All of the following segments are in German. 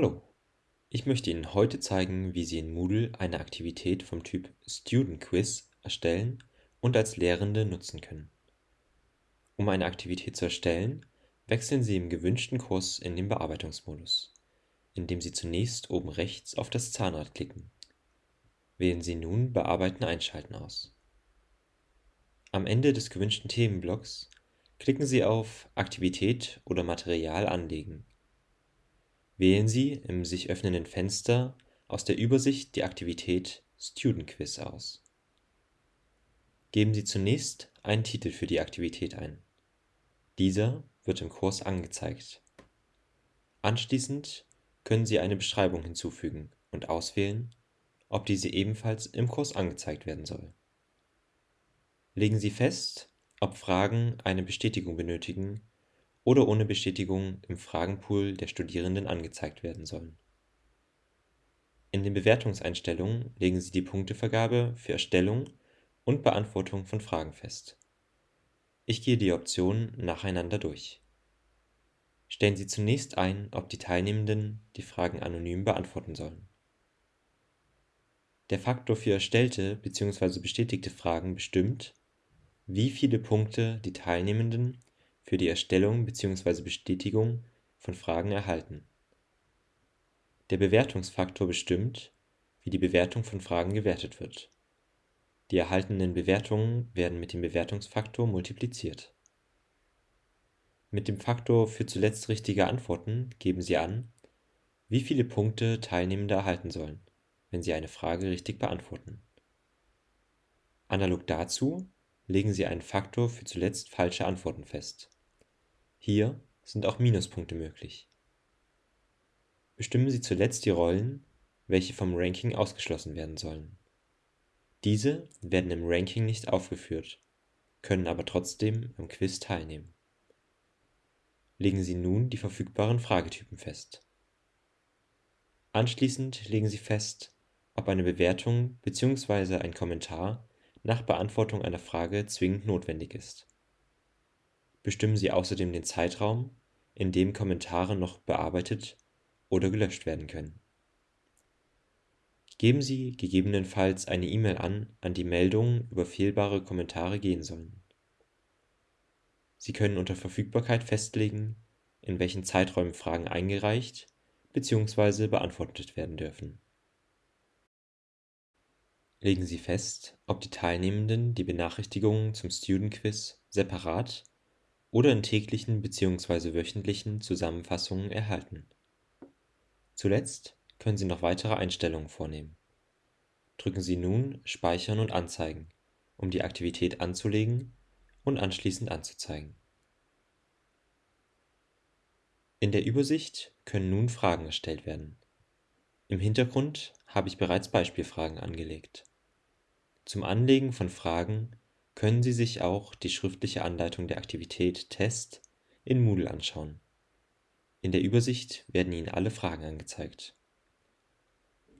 Hallo, ich möchte Ihnen heute zeigen, wie Sie in Moodle eine Aktivität vom Typ Student Quiz erstellen und als Lehrende nutzen können. Um eine Aktivität zu erstellen, wechseln Sie im gewünschten Kurs in den Bearbeitungsmodus, indem Sie zunächst oben rechts auf das Zahnrad klicken. Wählen Sie nun Bearbeiten einschalten aus. Am Ende des gewünschten Themenblocks klicken Sie auf Aktivität oder Material anlegen Wählen Sie im sich öffnenden Fenster aus der Übersicht die Aktivität Student Quiz aus. Geben Sie zunächst einen Titel für die Aktivität ein. Dieser wird im Kurs angezeigt. Anschließend können Sie eine Beschreibung hinzufügen und auswählen, ob diese ebenfalls im Kurs angezeigt werden soll. Legen Sie fest, ob Fragen eine Bestätigung benötigen oder ohne Bestätigung im Fragenpool der Studierenden angezeigt werden sollen. In den Bewertungseinstellungen legen Sie die Punktevergabe für Erstellung und Beantwortung von Fragen fest. Ich gehe die Optionen nacheinander durch. Stellen Sie zunächst ein, ob die Teilnehmenden die Fragen anonym beantworten sollen. Der Faktor für erstellte bzw. bestätigte Fragen bestimmt, wie viele Punkte die Teilnehmenden für die Erstellung bzw. Bestätigung von Fragen erhalten. Der Bewertungsfaktor bestimmt, wie die Bewertung von Fragen gewertet wird. Die erhaltenen Bewertungen werden mit dem Bewertungsfaktor multipliziert. Mit dem Faktor für zuletzt richtige Antworten geben Sie an, wie viele Punkte Teilnehmende erhalten sollen, wenn sie eine Frage richtig beantworten. Analog dazu legen Sie einen Faktor für zuletzt falsche Antworten fest hier sind auch Minuspunkte möglich. Bestimmen Sie zuletzt die Rollen, welche vom Ranking ausgeschlossen werden sollen. Diese werden im Ranking nicht aufgeführt, können aber trotzdem am Quiz teilnehmen. Legen Sie nun die verfügbaren Fragetypen fest. Anschließend legen Sie fest, ob eine Bewertung bzw. ein Kommentar nach Beantwortung einer Frage zwingend notwendig ist Bestimmen Sie außerdem den Zeitraum, in dem Kommentare noch bearbeitet oder gelöscht werden können. Geben Sie gegebenenfalls eine E-Mail an, an die Meldungen über fehlbare Kommentare gehen sollen. Sie können unter Verfügbarkeit festlegen, in welchen Zeiträumen Fragen eingereicht bzw. beantwortet werden dürfen. Legen Sie fest, ob die Teilnehmenden die Benachrichtigungen zum Student Quiz separat oder in täglichen bzw. wöchentlichen Zusammenfassungen erhalten. Zuletzt können Sie noch weitere Einstellungen vornehmen. Drücken Sie nun Speichern und Anzeigen, um die Aktivität anzulegen und anschließend anzuzeigen. In der Übersicht können nun Fragen erstellt werden. Im Hintergrund habe ich bereits Beispielfragen angelegt. Zum Anlegen von Fragen können Sie sich auch die schriftliche Anleitung der Aktivität Test in Moodle anschauen. In der Übersicht werden Ihnen alle Fragen angezeigt.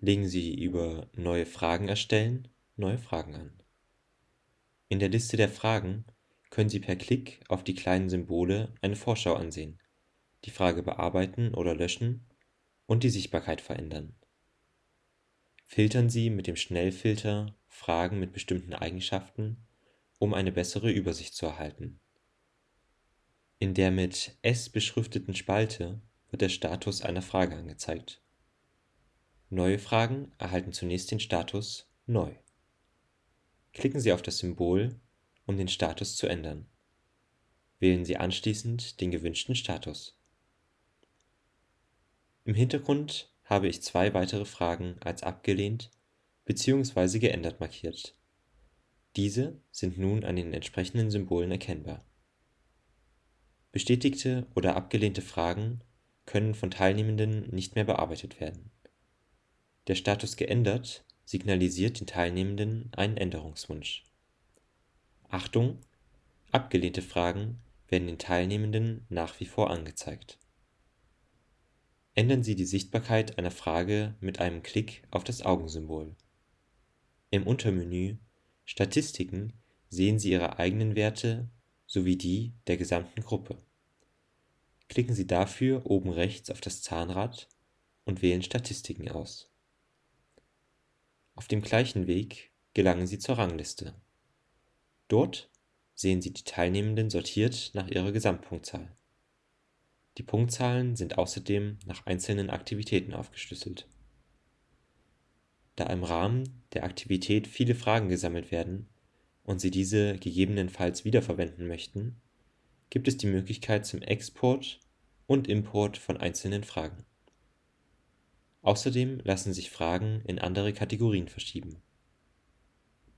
Legen Sie über Neue Fragen erstellen neue Fragen an. In der Liste der Fragen können Sie per Klick auf die kleinen Symbole eine Vorschau ansehen, die Frage bearbeiten oder löschen und die Sichtbarkeit verändern. Filtern Sie mit dem Schnellfilter Fragen mit bestimmten Eigenschaften um eine bessere Übersicht zu erhalten. In der mit S beschrifteten Spalte wird der Status einer Frage angezeigt. Neue Fragen erhalten zunächst den Status Neu. Klicken Sie auf das Symbol, um den Status zu ändern. Wählen Sie anschließend den gewünschten Status. Im Hintergrund habe ich zwei weitere Fragen als abgelehnt bzw. geändert markiert diese sind nun an den entsprechenden Symbolen erkennbar. Bestätigte oder abgelehnte Fragen können von Teilnehmenden nicht mehr bearbeitet werden. Der Status geändert signalisiert den Teilnehmenden einen Änderungswunsch. Achtung! Abgelehnte Fragen werden den Teilnehmenden nach wie vor angezeigt. Ändern Sie die Sichtbarkeit einer Frage mit einem Klick auf das Augensymbol. Im Untermenü Statistiken sehen Sie Ihre eigenen Werte sowie die der gesamten Gruppe. Klicken Sie dafür oben rechts auf das Zahnrad und wählen Statistiken aus. Auf dem gleichen Weg gelangen Sie zur Rangliste. Dort sehen Sie die Teilnehmenden sortiert nach ihrer Gesamtpunktzahl. Die Punktzahlen sind außerdem nach einzelnen Aktivitäten aufgeschlüsselt. Da im Rahmen der Aktivität viele Fragen gesammelt werden und Sie diese gegebenenfalls wiederverwenden möchten, gibt es die Möglichkeit zum Export und Import von einzelnen Fragen. Außerdem lassen sich Fragen in andere Kategorien verschieben.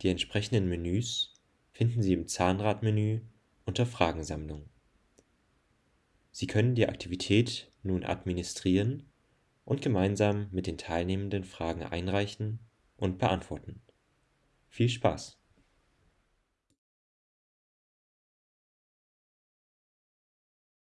Die entsprechenden Menüs finden Sie im Zahnradmenü unter Fragensammlung. Sie können die Aktivität nun administrieren und gemeinsam mit den Teilnehmenden Fragen einreichen und beantworten. Viel Spaß!